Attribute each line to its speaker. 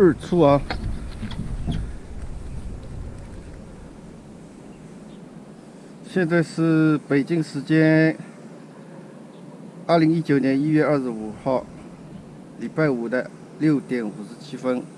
Speaker 1: 日出啊现在是北京时间二零一九年一月二十五号礼拜五的六点五十七分。